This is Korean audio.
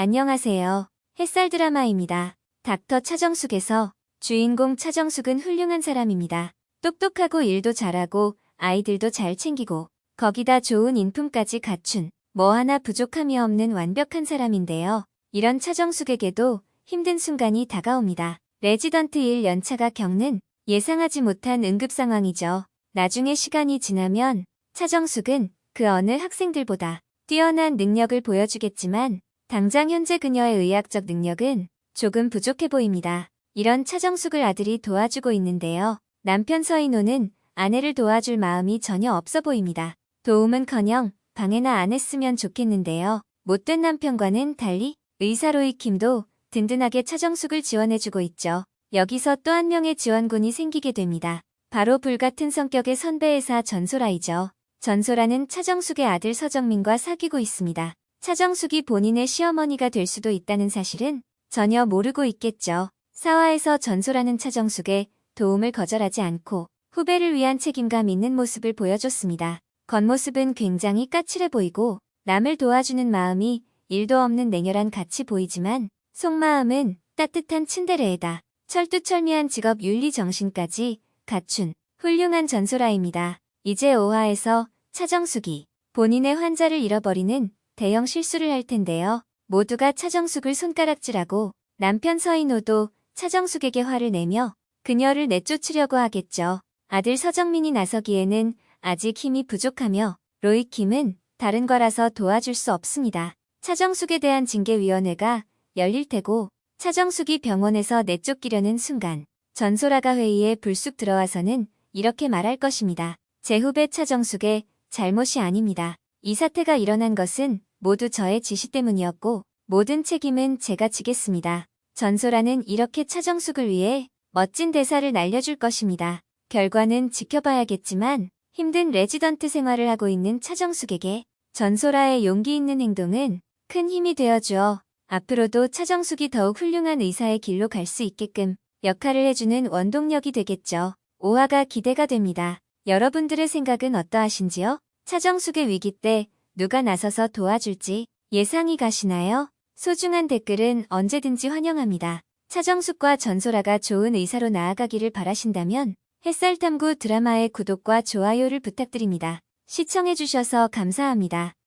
안녕하세요. 햇살 드라마입니다. 닥터 차정숙에서 주인공 차정숙은 훌륭한 사람입니다. 똑똑하고 일도 잘하고 아이들도 잘 챙기고 거기다 좋은 인품까지 갖춘 뭐 하나 부족함이 없는 완벽한 사람인데요. 이런 차정숙에게도 힘든 순간이 다가옵니다. 레지던트 1 연차가 겪는 예상하지 못한 응급 상황이죠. 나중에 시간이 지나면 차정숙은 그 어느 학생들보다 뛰어난 능력을 보여주겠지만 당장 현재 그녀의 의학적 능력은 조금 부족해 보입니다. 이런 차정숙을 아들이 도와주고 있는데요. 남편 서인호는 아내를 도와줄 마음이 전혀 없어 보입니다. 도움은커녕 방해나 안 했으면 좋겠는데요. 못된 남편과는 달리 의사 로이킴도 든든하게 차정숙을 지원해주고 있죠. 여기서 또 한 명의 지원군이 생기게 됩니다. 바로 불같은 성격의 선배 의사 전소라이죠. 전소라는 차정숙의 아들 서정민과 사귀고 있습니다. 차정숙이 본인의 시어머니가 될 수도 있다는 사실은 전혀 모르고 있겠죠. 사화에서 전소라는 차정숙의 도움을 거절하지 않고 후배를 위한 책임감 있는 모습을 보여줬습니다. 겉모습은 굉장히 까칠해 보이고 남을 도와주는 마음이 일도 없는 냉혈한 같이 보이지만 속마음은 따뜻한 츤데레에다 철두철미한 직업 윤리 정신까지 갖춘 훌륭한 전소라입니다. 이제 5화에서 차정숙이 본인의 환자를 잃어버리는 대형 실수를 할 텐데요. 모두가 차정숙을 손가락질하고 남편 서인호도 차정숙에게 화를 내며 그녀를 내쫓으려고 하겠죠. 아들 서정민이 나서기에는 아직 힘이 부족하며 로이킴은 다른 거라서 도와줄 수 없습니다. 차정숙에 대한 징계위원회가 열릴 테고 차정숙이 병원에서 내쫓기려는 순간 전소라가 회의에 불쑥 들어와서는 이렇게 말할 것입니다. 제 후배 차정숙의 잘못이 아닙니다. 이 사태가 일어난 것은 모두 저의 지시 때문이었고 모든 책임은 제가 지겠습니다. 전소라는 이렇게 차정숙을 위해 멋진 대사를 날려줄 것입니다. 결과는 지켜봐야겠지만 힘든 레지던트 생활을 하고 있는 차정숙에게 전소라의 용기 있는 행동은 큰 힘이 되어주어 앞으로도 차정숙이 더욱 훌륭한 의사의 길로 갈 수 있게끔 역할을 해주는 원동력이 되겠죠. 5화가 기대가 됩니다. 여러분들의 생각은 어떠하신지요? 차정숙의 위기 때 누가 나서서 도와줄지 예상이 가시나요? 소중한 댓글은 언제든지 환영합니다. 차정숙과 전소라가 좋은 의사로 나아가기를 바라신다면 햇살탐구 드라마의 구독과 좋아요를 부탁드립니다. 시청해주셔서 감사합니다.